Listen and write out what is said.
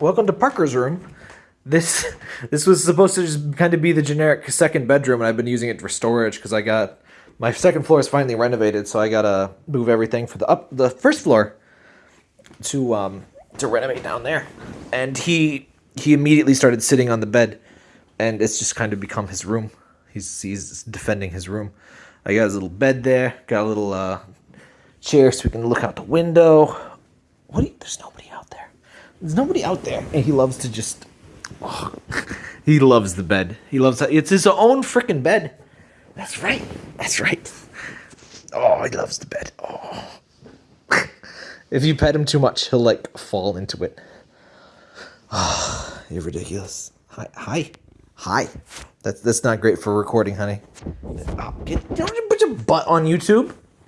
welcome to Parker's room. This this was supposed to just kind of be the generic second bedroom, and I've been using it for storage because I got my second floor is finally renovated, so I gotta move everything for the up the first floor to um to renovate down there. And he he immediately started sitting on the bed, and it's just kind of become his room. He's he's defending his room. I got his little bed there, got a little uh, chair so we can look out the window. What? You, there's nobody out there. There's nobody out there, and he loves to just. Oh, he loves the bed. He loves it's his own freaking bed. That's right. That's right. Oh, he loves the bed. Oh. if you pet him too much, he'll like fall into it. Oh, you're ridiculous. Hi, hi, hi. That's that's not great for recording, honey. Oh, get, don't you put your butt on YouTube.